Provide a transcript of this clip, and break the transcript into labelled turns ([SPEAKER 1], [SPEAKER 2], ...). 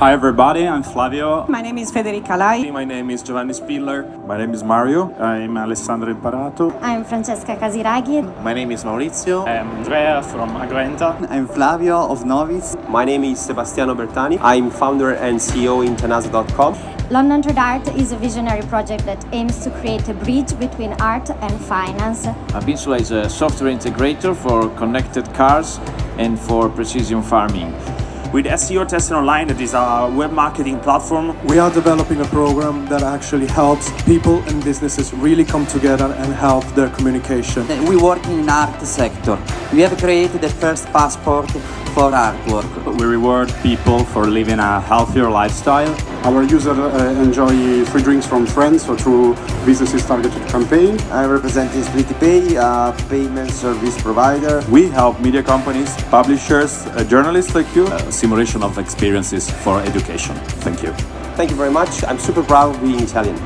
[SPEAKER 1] Hi everybody, I'm Flavio.
[SPEAKER 2] My name is Federica Lai.
[SPEAKER 3] My name is Giovanni Spiller.
[SPEAKER 4] My name is Mario. I'm Alessandro Imparato.
[SPEAKER 5] I'm Francesca Casiraghi.
[SPEAKER 3] My name is Maurizio.
[SPEAKER 1] I'm Andrea from Agrenta.
[SPEAKER 6] I'm Flavio of Novis.
[SPEAKER 7] My name is Sebastiano Bertani. I'm founder and CEO in Tenasa.com.
[SPEAKER 5] London Trade Art is a visionary project that aims to create a bridge between art and finance.
[SPEAKER 8] Abinsula is a software integrator for connected cars and for precision farming.
[SPEAKER 3] With SEO Tester Online, that is our web marketing platform.
[SPEAKER 9] We are developing a program that actually helps people and businesses really come together and help their communication.
[SPEAKER 6] We work in art sector. We have created the first passport for artwork.
[SPEAKER 1] We reward people for living a healthier lifestyle.
[SPEAKER 10] Our users uh, enjoy free drinks from friends or through businesses targeted campaign.
[SPEAKER 11] I represent SplitPay, a payment service provider.
[SPEAKER 4] We help media companies, publishers, uh, journalists like you. Uh,
[SPEAKER 1] simulation of experiences for education. Thank you.
[SPEAKER 7] Thank you very much. I'm super proud of being Italian.